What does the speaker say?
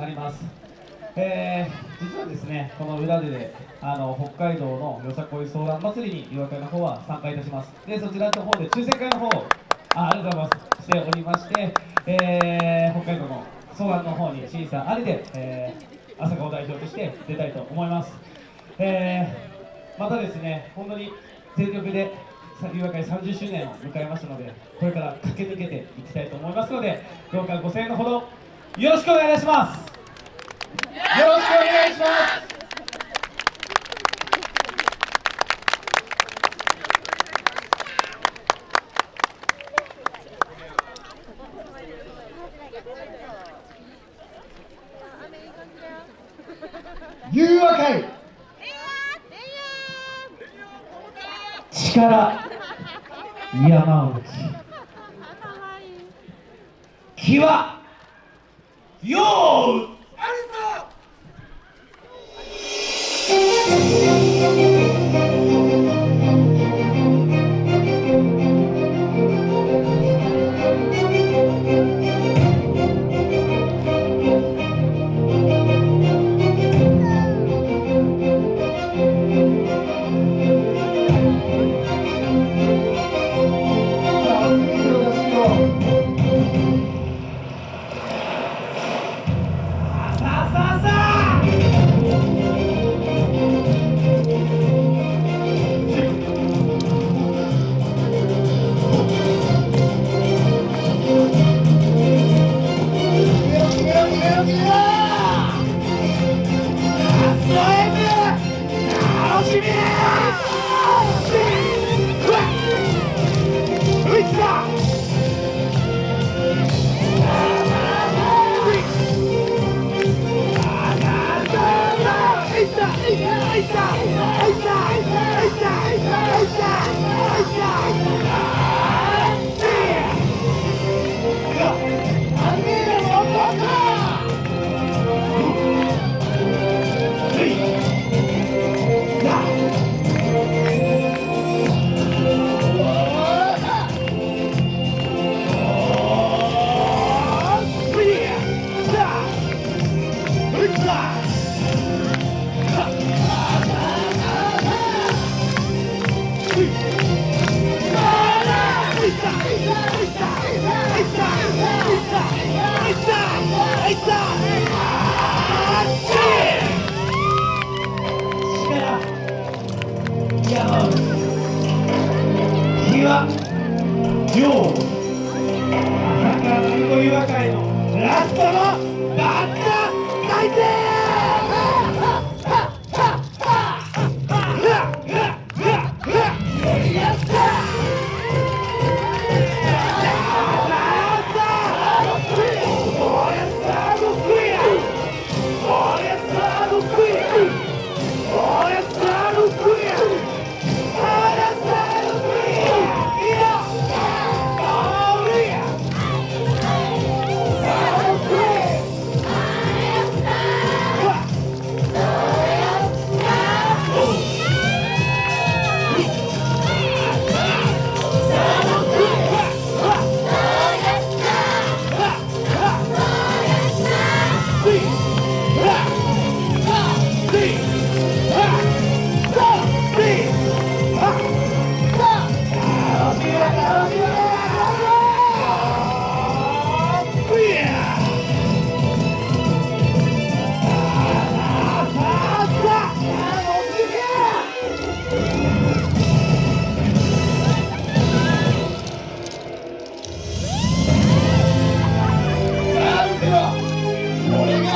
なります。えー、実はですね、この裏であの北海道のよさこいソーラン祭りに岩会の方は参加いたします。で、そちらの方で抽選会の方をあありがとうございますしておりまして、えー、北海道のソーランの方に審査ありで、えー、朝顔代表として出たいと思います。えー、またですね、本当に全力で岩会30周年を迎えましたので、これから駆け抜けていきたいと思いますので、どうかご声援のほどよろしくお願いします。よろしくお願いします。融和会力山をき気はよう気はよう朝倉の囲碁岩会のラストのバッタ大戦 morning.